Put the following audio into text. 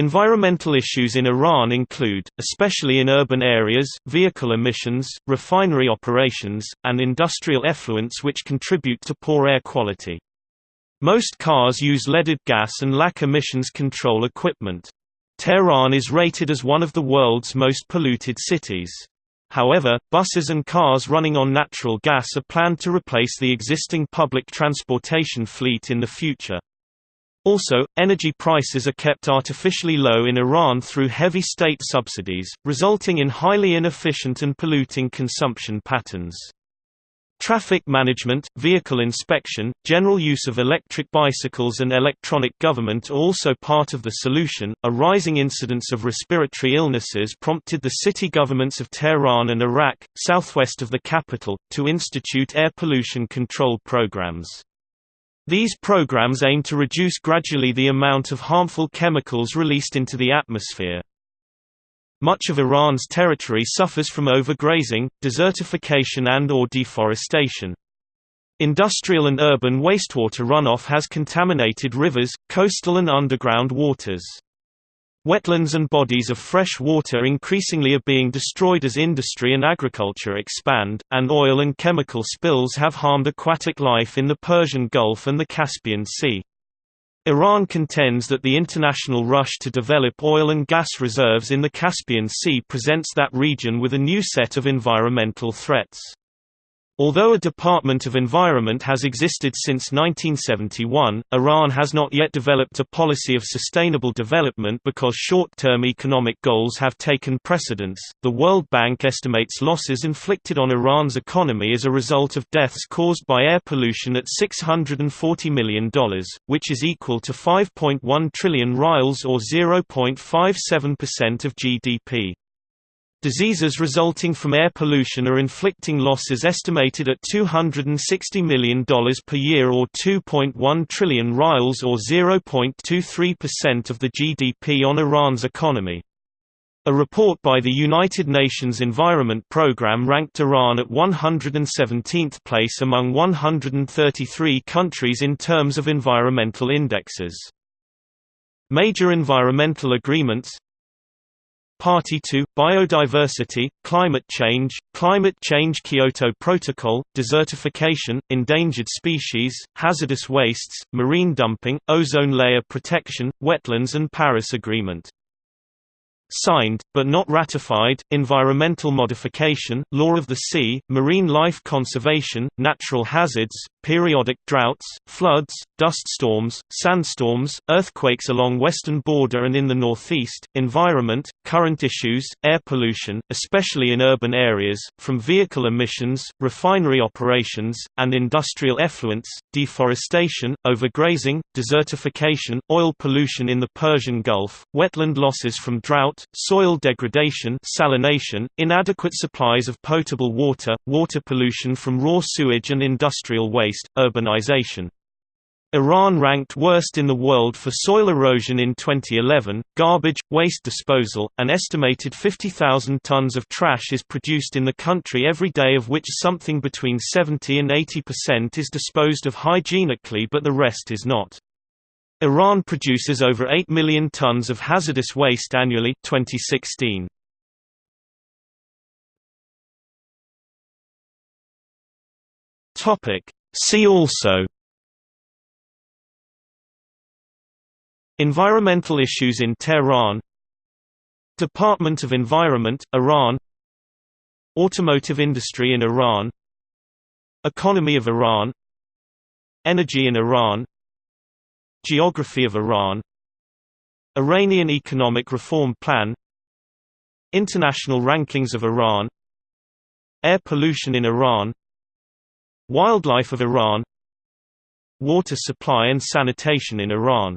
Environmental issues in Iran include, especially in urban areas, vehicle emissions, refinery operations, and industrial effluents which contribute to poor air quality. Most cars use leaded gas and lack emissions control equipment. Tehran is rated as one of the world's most polluted cities. However, buses and cars running on natural gas are planned to replace the existing public transportation fleet in the future. Also, energy prices are kept artificially low in Iran through heavy state subsidies, resulting in highly inefficient and polluting consumption patterns. Traffic management, vehicle inspection, general use of electric bicycles and electronic government are also part of the solution. A rising incidence of respiratory illnesses prompted the city governments of Tehran and Arak, southwest of the capital, to institute air pollution control programs. These programs aim to reduce gradually the amount of harmful chemicals released into the atmosphere. Much of Iran's territory suffers from overgrazing, desertification and or deforestation. Industrial and urban wastewater runoff has contaminated rivers, coastal and underground waters. Wetlands and bodies of fresh water increasingly are being destroyed as industry and agriculture expand, and oil and chemical spills have harmed aquatic life in the Persian Gulf and the Caspian Sea. Iran contends that the international rush to develop oil and gas reserves in the Caspian Sea presents that region with a new set of environmental threats. Although a Department of Environment has existed since 1971, Iran has not yet developed a policy of sustainable development because short-term economic goals have taken precedence. The World Bank estimates losses inflicted on Iran's economy as a result of deaths caused by air pollution at $640 million, which is equal to 5.1 trillion rials or 0.57% of GDP. Diseases resulting from air pollution are inflicting losses estimated at $260 million per year or 2.1 trillion rials or 0.23% of the GDP on Iran's economy. A report by the United Nations Environment Programme ranked Iran at 117th place among 133 countries in terms of environmental indexes. Major environmental agreements Party to, Biodiversity, Climate Change, Climate Change Kyoto Protocol, Desertification, Endangered Species, Hazardous Wastes, Marine Dumping, Ozone Layer Protection, Wetlands and Paris Agreement signed, but not ratified, environmental modification, law of the sea, marine life conservation, natural hazards, periodic droughts, floods, dust storms, sandstorms, earthquakes along western border and in the northeast, environment, current issues, air pollution, especially in urban areas, from vehicle emissions, refinery operations, and industrial effluents, deforestation, overgrazing, desertification, oil pollution in the Persian Gulf, wetland losses from soil degradation salination, inadequate supplies of potable water, water pollution from raw sewage and industrial waste, urbanization. Iran ranked worst in the world for soil erosion in 2011. Garbage, waste disposal, an estimated 50,000 tons of trash is produced in the country every day, of which something between 70 and 80% is disposed of hygienically, but the rest is not. Iran produces over 8 million tons of hazardous waste annually 2016. Topic. See also. Environmental issues in Tehran. Department of Environment, Iran. Automotive industry in Iran. Economy of Iran. Energy in Iran Geography of Iran. Iranian Economic Reform Plan. International rankings of Iran. Air pollution in Iran. Wildlife of Iran. Water supply and sanitation in Iran